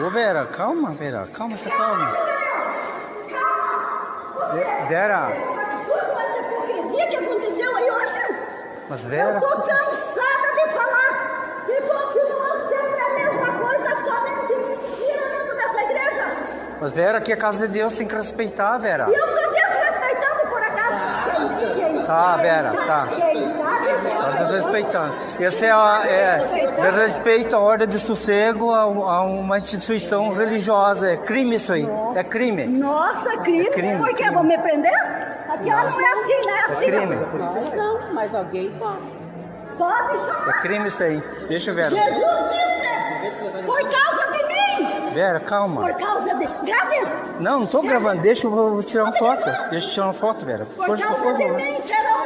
Ô Vera, calma, Vera, calma, você calma. Ve- Vera, Tudo essa hipocrisia que aconteceu aí hoje. mas Vera. Eu tô cansada de falar. E continua sempre a mesma coisa, somente tirando dessa igreja. Mas Vera, aqui é casa de Deus, tem que respeitar, Vera. E eu tô desrespeitando por acaso. Quem, quem, Tá, Vera, tá. Quem tá Tá desrespeitando. respeitando. Esse é, a, é, é respeito à ordem de sossego a, a uma instituição religiosa. É crime isso aí. É crime. Nossa, crime. É crime, Por quê? crime. Vão me prender? Aqui ela não é assim, né? É Assim, crime. Nós não, mas alguém pode. Pode chamar. É crime isso aí. Deixa, Vera. Jesus disse, por causa de mim. Vera, calma. Por causa de... Grave. Não, não tô gravando. Deixa eu tirar uma foto. Deixa eu tirar uma foto, Vera. Por Por causa favor. de mim serão